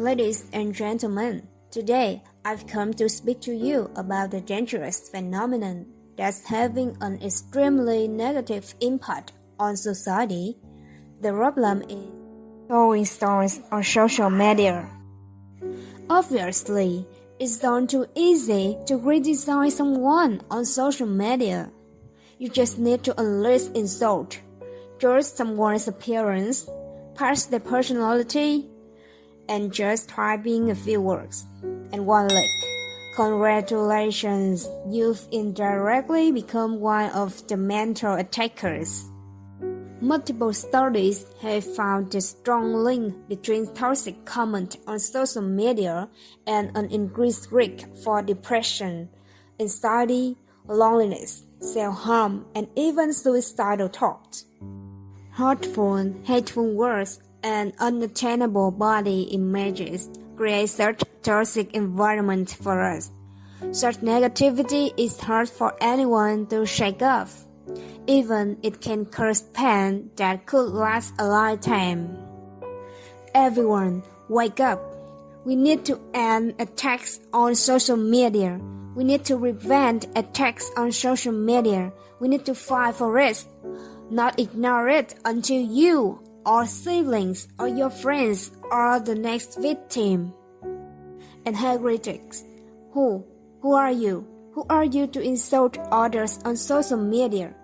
Ladies and gentlemen, today I've come to speak to you about the dangerous phenomenon that's having an extremely negative impact on society. The problem is throwing stories on social media. Obviously, it's not too easy to criticize someone on social media. You just need to unleash insult, judge someone's appearance, past their personality, and just typing a few words and one click. Congratulations, you've indirectly become one of the mental attackers. Multiple studies have found a strong link between toxic comment on social media and an increased risk for depression, anxiety, loneliness, self-harm, and even suicidal thoughts. Hurtful, hateful words and unattainable body images create such toxic environment for us. Such negativity is hard for anyone to shake off. Even it can cause pain that could last a lifetime. Everyone, wake up. We need to end attacks on social media. We need to prevent attacks on social media. We need to fight for it, not ignore it until you or siblings or your friends are the next victim. And heretics. Who? Who are you? Who are you to insult others on social media?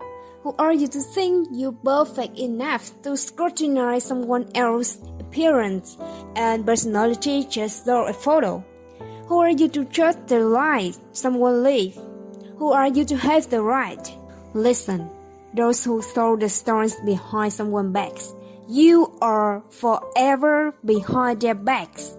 Who are you to think you're perfect enough to scrutinize someone else's appearance and personality just through a photo? Who are you to judge the life someone lives? Who are you to have the right? Listen, those who throw the stones behind someone's backs you are forever behind their backs.